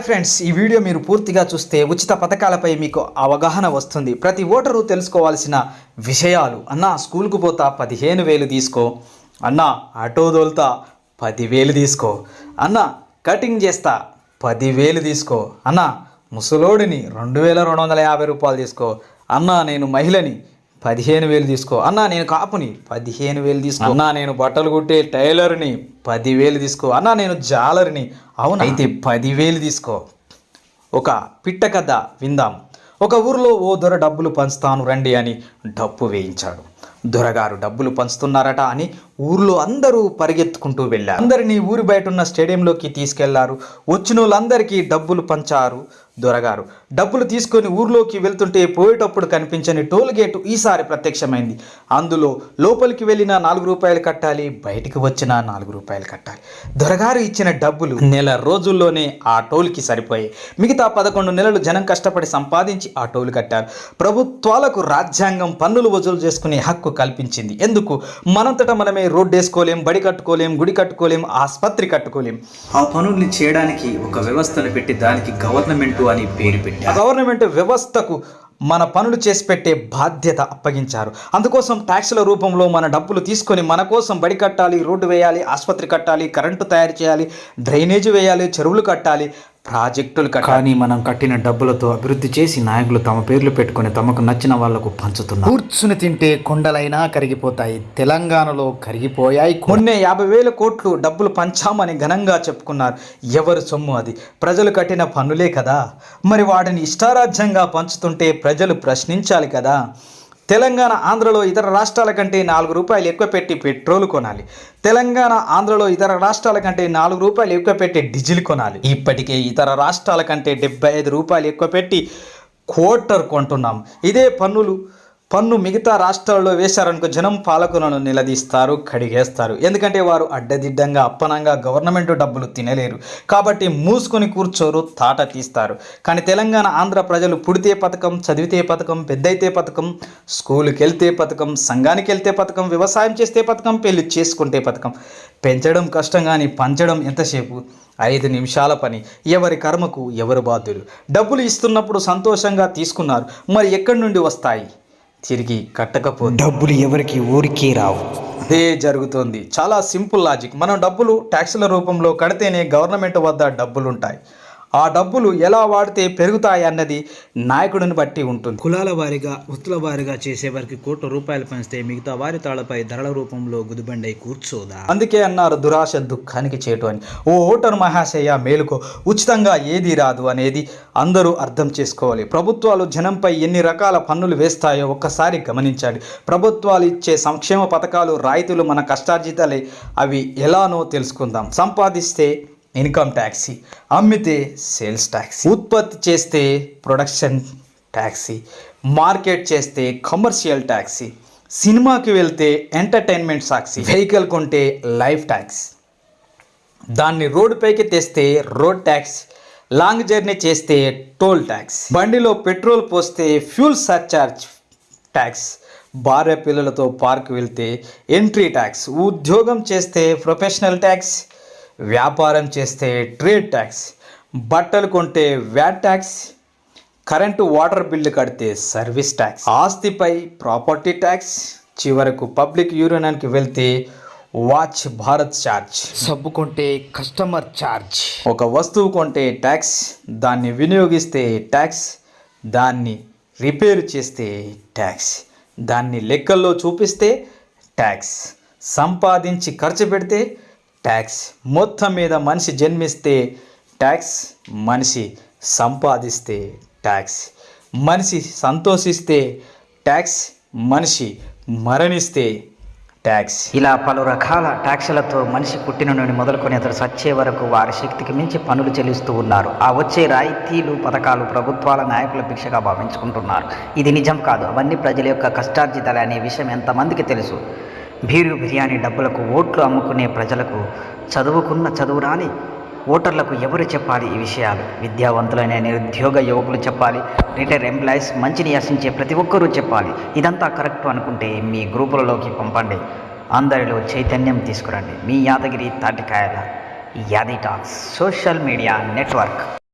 Friends ఈ video మీరు పూర్తిగా చూస్తే ఉచిత పథకాలపై మీకు అవగాహన వస్తుంది. ప్రతి ఓటరు తెలుసుకోవాల్సిన విషయాలు. అన్న స్కూల్కు పోతా పదిహేను వేలు తీసుకో. అన్న ఆటో దోల్తా పదివేలు తీసుకో. అన్న కటింగ్ చేస్తా పదివేలు తీసుకో. అన్న ముసలోడిని రెండు వేల రెండు వందల యాభై రూపాయలు తీసుకో. అన్న నేను మహిళని పదిహేను వేలు తీసుకో. అన్నా నేను కాపుని. పదిహేను వేలు తీసుకో. అన్నా నేను బట్టలు కుట్టే టైలర్ని. పదివేలు తీసుకో. అన్నా నేను జాలర్ని. అవును? అయితే పదివేలు తీసుకో. ఒక పిట్ట కథ విందాం. ఒక ఊరిలో ఓ దొర డబ్బులు పంచుతాను రండి అని డప్పు వేయించాడు. దొరగారు డబ్బులు పంచుతున్నారట అని ఊర్లో అందరూ పరిగెత్తుకుంటూ వెళ్ళారు. అందరినీ ఊరి బయట ఉన్న స్టేడియంలోకి తీసుకెళ్ళారు. వచ్చిన వాళ్ళందరికీ డబ్బులు పంచారు దొరగారు. డబ్బులు తీసుకొని ఊర్లోకి వెళ్తుంటే పోయేటప్పుడు కనిపించని టోల్ గేటు ఈసారి ప్రత్యక్షమైంది. అందులో లోపలికి వెళ్ళిన నాలుగు రూపాయలు కట్టాలి బయటికి వచ్చిన నాలుగు రూపాయలు కట్టాలి. దొరగారు ఇచ్చిన డబ్బులు నెల రోజుల్లోనే ఆ టోల్కి సరిపోయాయి. మిగతా పదకొండు నెలలు జనం కష్టపడి సంపాదించి ఆ టోల్ కట్టారు. ప్రభుత్వాలకు రాజ్యాంగం పన్నులు వసూలు చేసుకునే హక్కు కల్పించింది. ఎందుకు? మనంతటా మనమే రోడ్డు వేసుకోలేం బడి కట్టుకోలేం గుడి కట్టుకోలేం ఆసుపత్రి కట్టుకోలేం. ఆ పనుల్ని చేయడానికి ఒక వ్యవస్థను పెట్టి దానికి గవర్నమెంట్ అని పేరు పెట్టి గవర్నమెంట్ వ్యవస్థకు మన పనులు చేసి పెట్టే బాధ్యత అప్పగించారు. అందుకోసం ట్యాక్స్ల రూపంలో మన డబ్బులు తీసుకొని మన కోసం బడి కట్టాలి రోడ్డు వేయాలి ఆసుపత్రి కట్టాలి కరెంటు తయారు చేయాలి డ్రైనేజీ వేయాలి చెరువులు కట్టాలి ప్రాజెక్టులు కానీ మనం కట్టిన డబ్బులతో అభివృద్ధి చేసి నాయకులు తమ పేర్లు పెట్టుకొని తమకు నచ్చిన వాళ్ళకు పంచుతున్నారు. కూర్చుని తింటే కొండలైనా కరిగిపోతాయి. తెలంగాణలో కరిగిపోయాయి మొన్నే యాభై వేల కోట్లు డబ్బులు పంచామని ఘనంగా చెప్పుకున్నారు. ఎవరు సొమ్ము అది? ప్రజలు కట్టిన పన్నులే కదా? మరి వాటిని ఇష్టారాజ్యంగా పంచుతుంటే ప్రజలు ప్రశ్నించాలి కదా? తెలంగాణ ఆంధ్రలో ఇతర రాష్ట్రాల కంటే నాలుగు రూపాయలు ఎక్కువ పెట్టి పెట్రోల్ కొనాలి. తెలంగాణ ఆంధ్రలో ఇతర రాష్ట్రాల కంటే నాలుగు రూపాయలు ఎక్కువ పెట్టి డీజిల్ కొనాలి. ఇప్పటికే ఇతర రాష్ట్రాల కంటే డెబ్బై ఐదు రూపాయలు ఎక్కువ పెట్టి క్వార్టర్ కొంటున్నాం. ఇదే పన్నులు పన్ను మిగతా రాష్ట్రాల్లో వేశారనుకో జనం పాలకులను నిలదీస్తారు కడిగేస్తారు. ఎందుకంటే వారు అడ్డదిడ్డంగా అప్పనంగా గవర్నమెంట్ డబ్బులు తినలేరు. కాబట్టి మూసుకొని కూర్చోరు తాట తీస్తారు. కానీ తెలంగాణ ఆంధ్ర ప్రజలు పుడితే పథకం చదివితే పథకం పెద్దయితే పథకం స్కూల్కి వెళ్తే పథకం సంఘానికి వెళ్తే పథకం వ్యవసాయం చేస్తే పథకం పెళ్ళి చేసుకుంటే పథకం. పెంచడం కష్టం కానీ పంచడం ఎంతసేపు? ఐదు నిమిషాల పని. ఎవరి కర్మకు ఎవరు బాధ్యులు? డబ్బులు ఇస్తున్నప్పుడు సంతోషంగా తీసుకున్నారు. మరి ఎక్కడి నుండి వస్తాయి? తిరిగి కట్టకపోతే డబ్బులు ఎవరికి ఊరికే రావు. అదే జరుగుతోంది. చాలా సింపుల్ లాజిక్. మనం డబ్బులు ట్యాక్సుల రూపంలో కడితేనే గవర్నమెంట్ వద్ద డబ్బులు ఉంటాయి ఆ డబ్బులు ఎలా వాడితే పెరుగుతాయి అన్నది నాయకుడిని బట్టి ఉంటుంది. కులాల వారిగా వస్తుల వారిగా చేసే వారికి కోట్ల రూపాయలు పంచితే మిగతా వారి తాళపై ధరల రూపంలో గుదిబండై కూర్చోదా? అందుకే అన్నారు దురాశ దుఃఖానికి చేటు అని. ఓ ఓటరు మహాశయ మేలుకో. ఉచితంగా ఏది రాదు అనేది అందరూ అర్థం చేసుకోవాలి. ప్రభుత్వాలు జనంపై ఎన్ని రకాల పన్నులు వేస్తాయో ఒక్కసారి గమనించాలి. ప్రభుత్వాలు ఇచ్చే సంక్షేమ పథకాలు రాయితీలు మన కష్టార్జితాలే. అవి ఎలానో తెలుసుకుందాం. సంపాదిస్తే ఇన్కమ్ ట్యాక్సీ. అమ్మితే సేల్స్ ట్యాక్సీ. ఉత్పత్తి చేస్తే ప్రొడక్షన్ ట్యాక్సీ. మార్కెట్ చేస్తే కమర్షియల్ ట్యాక్సీ. సినిమాకి వెళ్తే ఎంటర్టైన్మెంట్ సాక్షి. వెహికల్ కొంటే లైఫ్ ట్యాక్స్. దాన్ని రోడ్డుపైకి తెస్తే రోడ్ ట్యాక్స్. లాంగ్ జర్నీ చేస్తే టోల్ ట్యాక్స్. బండిలో పెట్రోల్ పోస్తే ఫ్యూల్ సర్చార్జ్ ట్యాక్స్. భార్య పిల్లలతో పార్క్ వెళ్తే ఎంట్రీ ట్యాక్స్. ఉద్యోగం చేస్తే ప్రొఫెషనల్ ట్యాక్స్. వ్యాపారం చేస్తే ట్రేడ్ ట్యాక్స్ బట్టలు కొంటే VAT tax current water bill కడితే సర్వీస్ ట్యాక్స్. ఆస్తిపై ప్రాపర్టీ ట్యాక్స్ చివరకు పబ్లిక్ యూనియన్కి వెళ్తే వాచ్ భారత్ ఛార్జ్ సబ్బు కొంటే కస్టమర్ ఛార్జ్ ఒక వస్తువు కొంటే ట్యాక్స్ దాన్ని వినియోగిస్తే ట్యాక్స్ దాన్ని రిపేర్ చేస్తే ట్యాక్స్ దాన్ని లెక్కల్లో చూపిస్తే ట్యాక్స్ సంపాదించి ఖర్చు పెడితే ట్యాక్స్. మొత్తం మీద మనిషి జన్మిస్తే ట్యాక్స్ మనిషి సంపాదిస్తే ట్యాక్స్. మనిషి సంతోషిస్తే ట్యాక్స్ మనిషి మరణిస్తే ట్యాక్స్. ఇలా పలు రకాల ట్యాక్స్లతో మనిషి పుట్టిన నుండి మొదలుకొని అతడు సచ్చే వరకు వారి శక్తికి మించి పనులు చెల్లిస్తూ ఉన్నారు. ఆ వచ్చే రాయితీలు పథకాలు ప్రభుత్వాల నాయకుల భిక్షగా భావించుకుంటున్నారు. ఇది నిజం కాదు. అవన్నీ ప్రజల యొక్క కష్టార్జితాలే అనే విషయం ఎంతమందికి తెలుసు? బీరు బిర్యానీ డబ్బులకు ఓట్లు అమ్ముకునే ప్రజలకు చదువుకున్న చదువు రాని ఓటర్లకు ఎవరు చెప్పాలి ఈ విషయాలు? విద్యావంతులైన నిరుద్యోగ యువకులు చెప్పాలి రిటైర్ ఎంప్లాయీస్ మంచిని ఆశించే ప్రతి ఒక్కరూ చెప్పాలి. ఇదంతా కరెక్ట్ అనుకుంటే మీ గ్రూపులలోకి పంపండి. అందరిలో చైతన్యం తీసుకురండి. మీ యాదగిరి తాటికాయల యాది టాక్స్ సోషల్ మీడియా నెట్వర్క్.